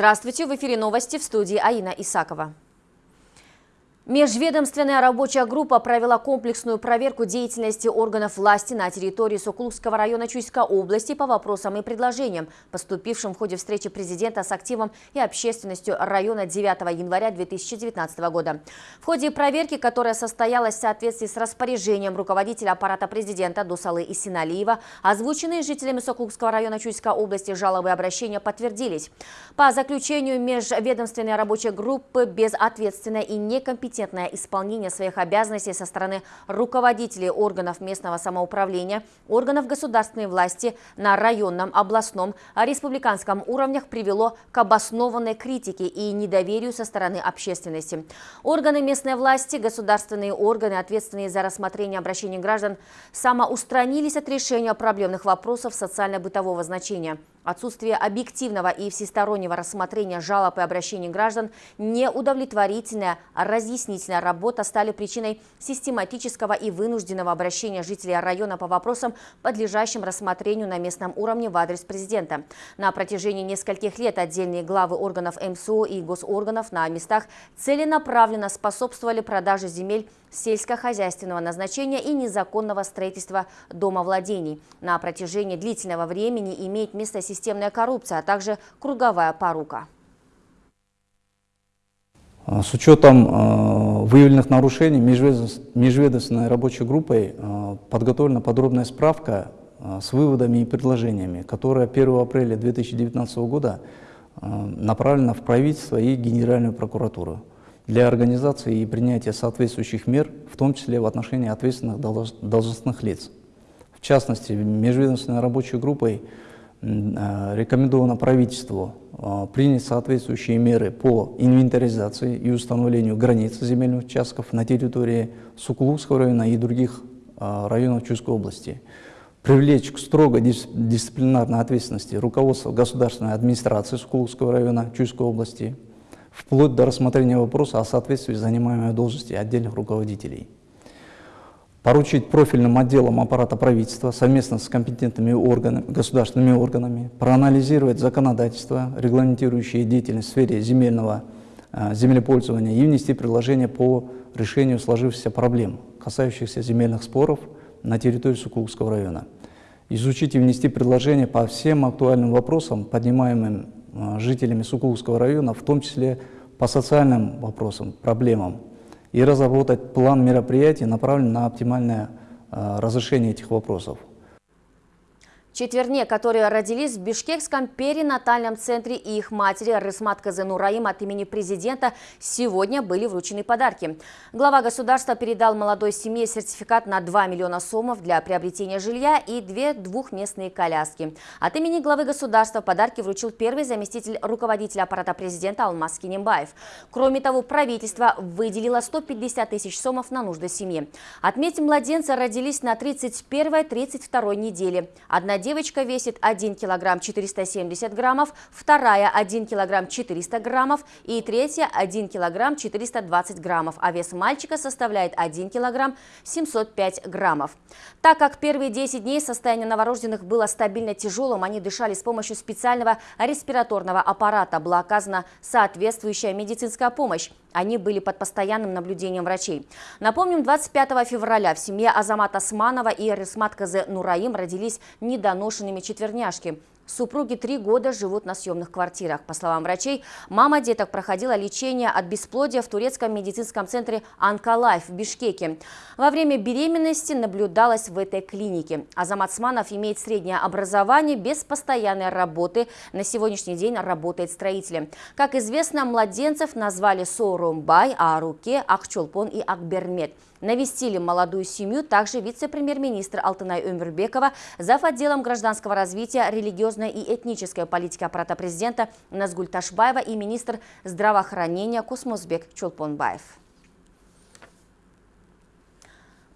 Здравствуйте, в эфире новости в студии Аина Исакова. Межведомственная рабочая группа провела комплексную проверку деятельности органов власти на территории Сокуловского района Чуйской области по вопросам и предложениям, поступившим в ходе встречи президента с активом и общественностью района 9 января 2019 года. В ходе проверки, которая состоялась в соответствии с распоряжением руководителя аппарата президента Дусалы Исиналиева, озвученные жителями Сокуловского района Чуйской области жалобы и обращения подтвердились. По заключению межведомственной рабочей группы безответственная и некомпетентная некомпетентное исполнение своих обязанностей со стороны руководителей органов местного самоуправления, органов государственной власти на районном, областном, республиканском уровнях привело к обоснованной критике и недоверию со стороны общественности. Органы местной власти, государственные органы, ответственные за рассмотрение обращений граждан, самоустранились от решения проблемных вопросов социально-бытового значения. Отсутствие объективного и всестороннего рассмотрения жалоб и обращений граждан, неудовлетворительная разъяснительная работа стали причиной систематического и вынужденного обращения жителей района по вопросам, подлежащим рассмотрению на местном уровне в адрес президента. На протяжении нескольких лет отдельные главы органов МСО и госорганов на местах целенаправленно способствовали продаже земель сельскохозяйственного назначения и незаконного строительства домовладений. На протяжении длительного времени имеет место системная коррупция, а также круговая порука. А, с учетом а, выявленных нарушений межведомственной рабочей группой а, подготовлена подробная справка с выводами и предложениями, которая 1 апреля 2019 года направлена в правительство и Генеральную прокуратуру для организации и принятия соответствующих мер, в том числе в отношении ответственных должностных лиц. В частности, межведомственной рабочей группой Э, рекомендовано правительству э, принять соответствующие меры по инвентаризации и установлению границ земельных участков на территории Сукулукского района и других э, районов Чувской области, привлечь к строго дисциплинарной ответственности руководство государственной администрации Сукулукского района Чувской области, вплоть до рассмотрения вопроса о соответствии занимаемой должности отдельных руководителей поручить профильным отделам аппарата правительства совместно с компетентными органами, государственными органами проанализировать законодательство, регламентирующее деятельность в сфере земельного э, землепользования и внести предложения по решению сложившихся проблем, касающихся земельных споров на территории Сукулукского района. Изучить и внести предложения по всем актуальным вопросам, поднимаемым жителями Сукулукского района, в том числе по социальным вопросам, проблемам, и разработать план мероприятий, направленный на оптимальное э, разрешение этих вопросов. Четверне, которые родились в Бишкекском перинатальном центре и их матери Рысмат Казенураим от имени президента, сегодня были вручены подарки. Глава государства передал молодой семье сертификат на 2 миллиона сомов для приобретения жилья и две двухместные коляски. От имени главы государства подарки вручил первый заместитель руководителя аппарата президента Алмаз Кинембаев. Кроме того, правительство выделило 150 тысяч сомов на нужды семьи. Отметим, младенцы родились на 31-32 неделе. Одна девочка весит 1 килограмм 470 граммов, вторая 1 килограмм 400 граммов и третья 1 килограмм 420 граммов, а вес мальчика составляет 1 килограмм 705 граммов. Так как первые 10 дней состояние новорожденных было стабильно тяжелым, они дышали с помощью специального респираторного аппарата, была оказана соответствующая медицинская помощь. Они были под постоянным наблюдением врачей. Напомним, 25 февраля в семье Азамата Османова и Рисмат Казе Нураим родились недоношенными четверняшки. Супруги три года живут на съемных квартирах. По словам врачей, мама деток проходила лечение от бесплодия в турецком медицинском центре «Анкалайф» в Бишкеке. Во время беременности наблюдалась в этой клинике. Азамат Сманов имеет среднее образование без постоянной работы. На сегодняшний день работает строителем. Как известно, младенцев назвали Сорумбай, а Руке, Ахчолпон и Акбермет – Навестили молодую семью также вице-премьер-министр Алтынай Өмербекова, зав. отделом гражданского развития, религиозной и этнической политики аппарата президента Назгуль Ташбаева и министр здравоохранения Космосбек Чулпонбаев.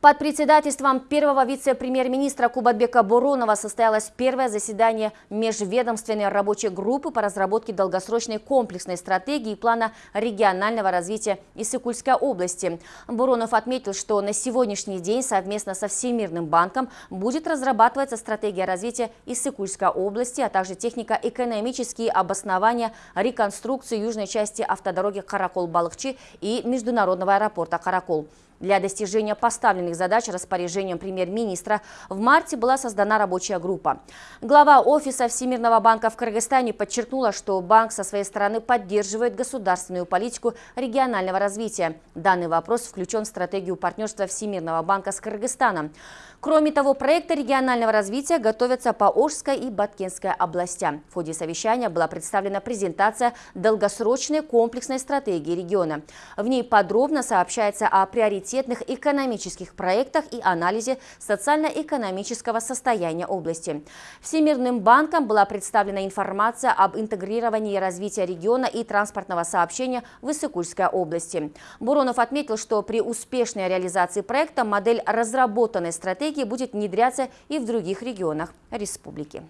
Под председательством первого вице-премьер-министра Кубатбека Буронова состоялось первое заседание межведомственной рабочей группы по разработке долгосрочной комплексной стратегии и плана регионального развития Иссыкульской области. Буронов отметил, что на сегодняшний день совместно со Всемирным банком будет разрабатываться стратегия развития Иссыкульской области, а также технико-экономические обоснования реконструкции южной части автодороги Каракол-Балыкчи и международного аэропорта Каракол. Для достижения поставленных задач распоряжением премьер-министра в марте была создана рабочая группа. Глава Офиса Всемирного банка в Кыргызстане подчеркнула, что банк со своей стороны поддерживает государственную политику регионального развития. Данный вопрос включен в стратегию партнерства Всемирного банка с Кыргызстаном. Кроме того, проекты регионального развития готовятся по Ожской и Баткенской областям. В ходе совещания была представлена презентация долгосрочной комплексной стратегии региона. В ней подробно сообщается о приоритетных экономических проектах и анализе социально-экономического состояния области. Всемирным банком была представлена информация об интегрировании развития региона и транспортного сообщения в Иссыкульской области. Буронов отметил, что при успешной реализации проекта модель разработанной стратегии стратегии будет внедряться и в других регионах республики.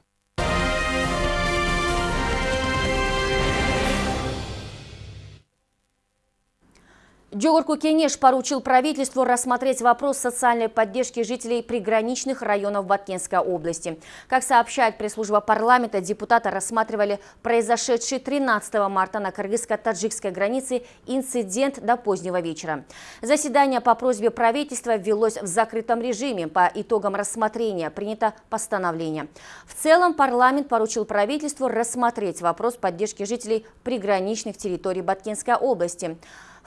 Джогурку Кенеш поручил правительству рассмотреть вопрос социальной поддержки жителей приграничных районов Баткенской области. Как сообщает пресс-служба парламента, депутаты рассматривали произошедший 13 марта на кыргызско-таджикской границе инцидент до позднего вечера. Заседание по просьбе правительства велось в закрытом режиме. По итогам рассмотрения принято постановление. В целом парламент поручил правительству рассмотреть вопрос поддержки жителей приграничных территорий Баткенской области.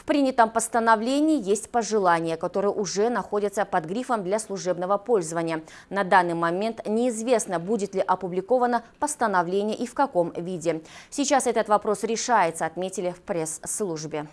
Принятом постановлении есть пожелания, которые уже находятся под грифом для служебного пользования. На данный момент неизвестно, будет ли опубликовано постановление и в каком виде. Сейчас этот вопрос решается, отметили в пресс-службе.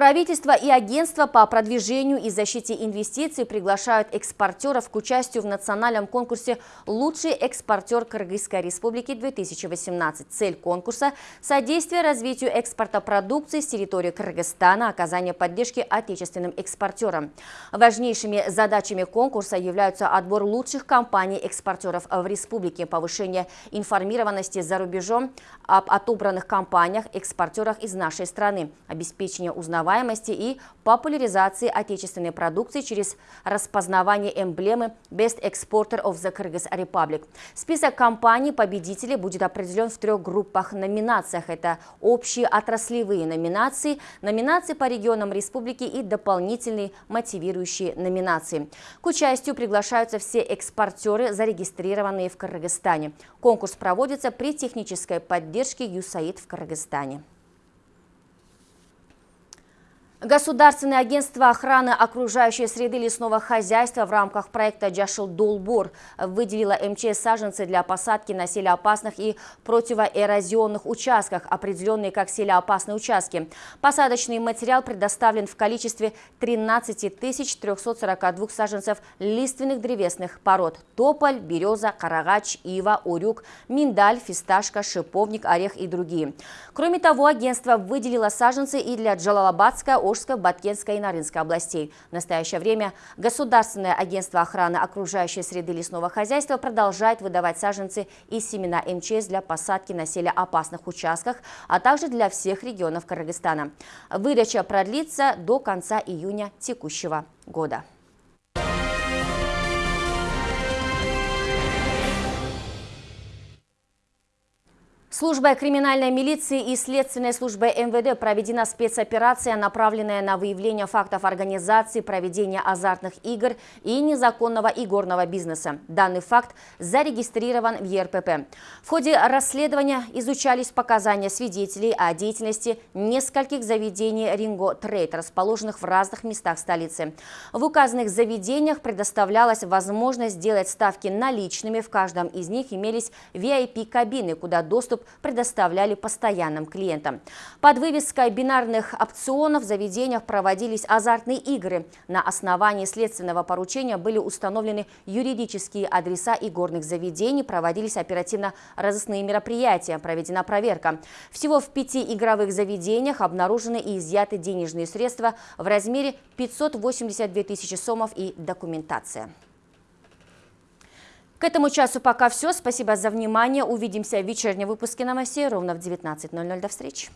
Правительство и агентство по продвижению и защите инвестиций приглашают экспортеров к участию в национальном конкурсе «Лучший экспортер Кыргызской республики-2018». Цель конкурса – содействие развитию экспорта продукции с территории Кыргызстана, оказание поддержки отечественным экспортерам. Важнейшими задачами конкурса являются отбор лучших компаний-экспортеров в республике, повышение информированности за рубежом об отобранных компаниях, экспортерах из нашей страны, обеспечение узнавания узнаваемости и популяризации отечественной продукции через распознавание эмблемы Best Exporter of the Kyrgyz Republic. Список компаний-победителей будет определен в трех группах номинациях. Это общие отраслевые номинации, номинации по регионам республики и дополнительные мотивирующие номинации. К участию приглашаются все экспортеры, зарегистрированные в Кыргызстане. Конкурс проводится при технической поддержке ЮСАИД в Кыргызстане. Государственное агентство охраны окружающей среды лесного хозяйства в рамках проекта «Джашил Долбор» выделило МЧС саженцы для посадки на селеопасных и противоэрозионных участках, определенные как селеопасные участки. Посадочный материал предоставлен в количестве 13 342 саженцев лиственных древесных пород – тополь, береза, карагач, ива, урюк, миндаль, фисташка, шиповник, орех и другие. Кроме того, агентство выделило саженцы и для Джалалабадской Ожской, Баткенской и Нарынской областей. В настоящее время Государственное агентство охраны окружающей среды лесного хозяйства продолжает выдавать саженцы и семена МЧС для посадки на опасных участках, а также для всех регионов Кыргызстана. Выдача продлится до конца июня текущего года. Службой криминальной милиции и следственной службой МВД проведена спецоперация, направленная на выявление фактов организации проведения азартных игр и незаконного игорного бизнеса. Данный факт зарегистрирован в ЕРПП. В ходе расследования изучались показания свидетелей о деятельности нескольких заведений Ринго Трейд, расположенных в разных местах столицы. В указанных заведениях предоставлялась возможность сделать ставки наличными. В каждом из них имелись VIP-кабины, куда доступ предоставляли постоянным клиентам. Под вывеской бинарных опционов в заведениях проводились азартные игры. На основании следственного поручения были установлены юридические адреса и горных заведений, проводились оперативно-розыскные мероприятия, проведена проверка. Всего в пяти игровых заведениях обнаружены и изъяты денежные средства в размере 582 тысячи сомов и документация. К этому часу пока все. Спасибо за внимание. Увидимся в вечернем выпуске новостей ровно в 19.00. До встречи.